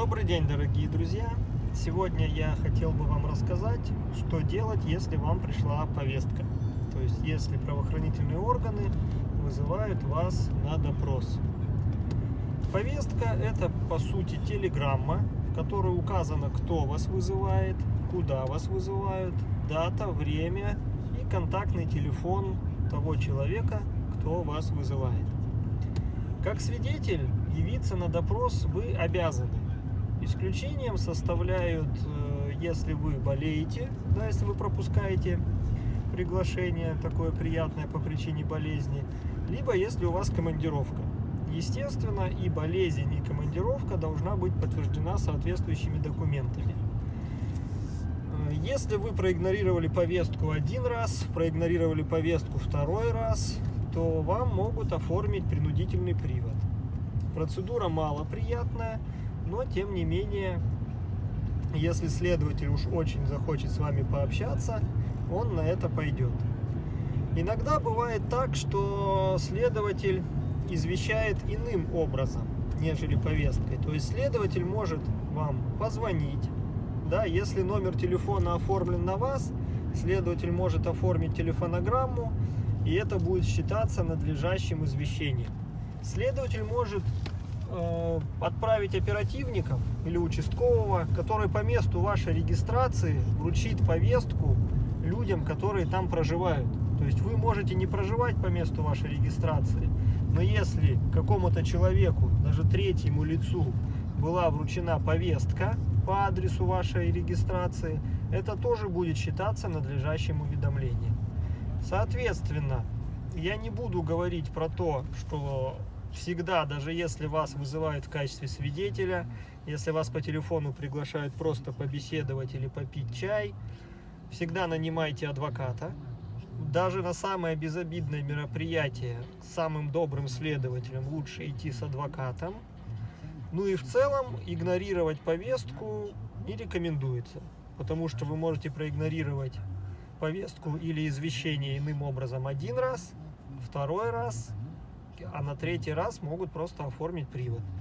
Добрый день, дорогие друзья! Сегодня я хотел бы вам рассказать, что делать, если вам пришла повестка. То есть, если правоохранительные органы вызывают вас на допрос. Повестка – это, по сути, телеграмма, в которой указано, кто вас вызывает, куда вас вызывают, дата, время и контактный телефон того человека, кто вас вызывает. Как свидетель явиться на допрос вы обязаны. Исключением составляют, э, если вы болеете, да, если вы пропускаете приглашение такое приятное по причине болезни, либо если у вас командировка. Естественно, и болезнь, и командировка должна быть подтверждена соответствующими документами. Э, если вы проигнорировали повестку один раз, проигнорировали повестку второй раз, то вам могут оформить принудительный привод. Процедура малоприятная, но тем не менее, если следователь уж очень захочет с вами пообщаться, он на это пойдет. Иногда бывает так, что следователь извещает иным образом, нежели повесткой. То есть следователь может вам позвонить, да, если номер телефона оформлен на вас, следователь может оформить телефонограмму, и это будет считаться надлежащим извещением. Следователь может отправить оперативников или участкового, который по месту вашей регистрации вручит повестку людям, которые там проживают. То есть вы можете не проживать по месту вашей регистрации, но если какому-то человеку, даже третьему лицу, была вручена повестка по адресу вашей регистрации, это тоже будет считаться надлежащим уведомлением. Соответственно, я не буду говорить про то, что всегда, даже если вас вызывают в качестве свидетеля, если вас по телефону приглашают просто побеседовать или попить чай, всегда нанимайте адвоката. Даже на самое безобидное мероприятие с самым добрым следователем лучше идти с адвокатом. Ну и в целом игнорировать повестку не рекомендуется, потому что вы можете проигнорировать повестку или извещение иным образом один раз, второй раз, а на третий раз могут просто оформить привод.